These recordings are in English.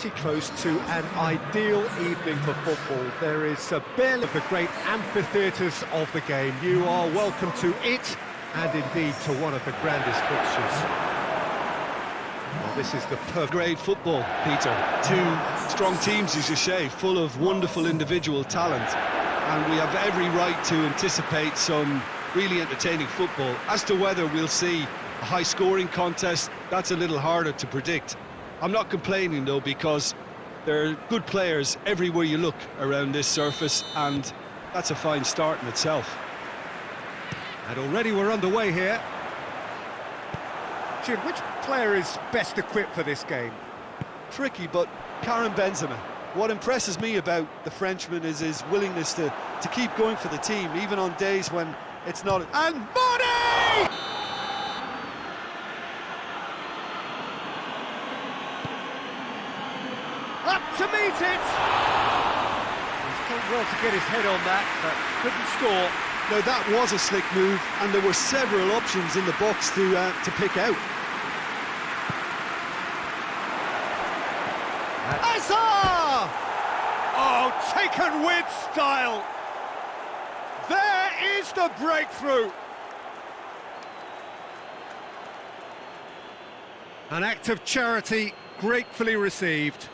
pretty close to an ideal evening for football. There is a barely of the great amphitheatres of the game. You are welcome to it, and indeed to one of the grandest fixtures. Well, this is the perfect... Great football, Peter. Two strong teams, as you say, full of wonderful individual talent. And we have every right to anticipate some really entertaining football. As to whether we'll see a high-scoring contest, that's a little harder to predict. I'm not complaining, though, because there are good players everywhere you look around this surface, and that's a fine start in itself. And already we're underway here. Jim, which player is best equipped for this game? Tricky, but Karim Benzema. What impresses me about the Frenchman is his willingness to, to keep going for the team, even on days when it's not... And Mane! To meet it! He's done well to get his head on that, but couldn't score. Now that was a slick move, and there were several options in the box to uh, to pick out. Hazard! Oh, taken with style! There is the breakthrough! An act of charity gratefully received.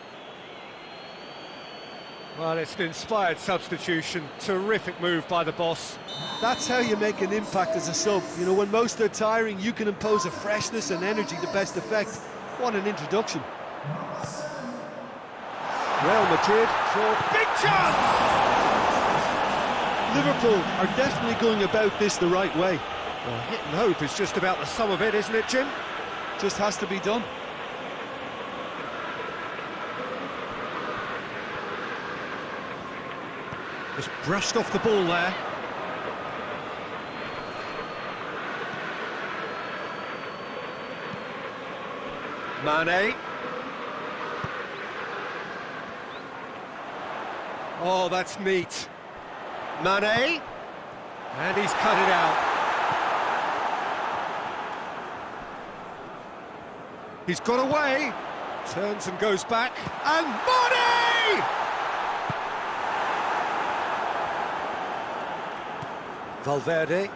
Well, it's an inspired substitution. Terrific move by the boss. That's how you make an impact as a sub. You know, when most are tiring, you can impose a freshness and energy to best effect. What an introduction. Real Madrid draw big chance! Liverpool are definitely going about this the right way. Well, hit and hope is just about the sum of it, isn't it, Jim? Just has to be done. Just brushed off the ball there. Mane. Oh, that's neat. Mane. And he's cut it out. He's got away. Turns and goes back. And Mane! Valverde.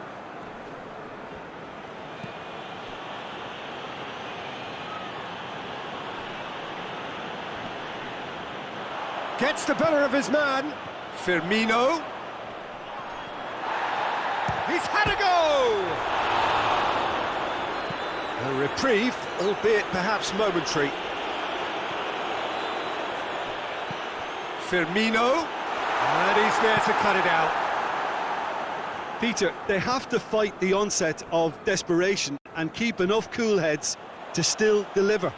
Gets the better of his man. Firmino. He's had a go! A reprieve, albeit perhaps momentary. Firmino. And he's there to cut it out. Peter, they have to fight the onset of desperation and keep enough cool heads to still deliver.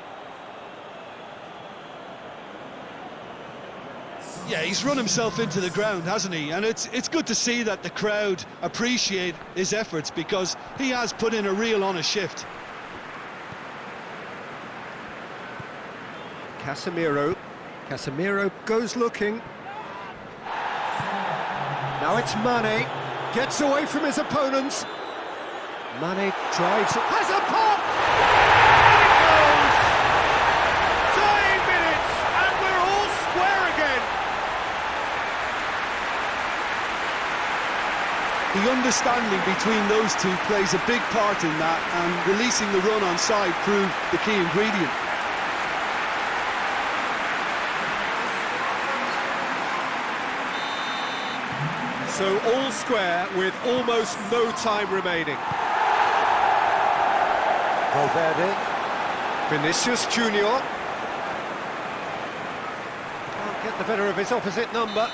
Yeah, he's run himself into the ground, hasn't he? And it's it's good to see that the crowd appreciate his efforts because he has put in a real honest shift. Casemiro. Casemiro goes looking. Now it's Mane. Gets away from his opponents. Mane drives it. Has a pop! And goes! Nine minutes, and we're all square again. The understanding between those two plays a big part in that, and releasing the run on side proved the key ingredient. So all square with almost no time remaining. Valverde. Vinicius Junior. Can't get the better of his opposite number.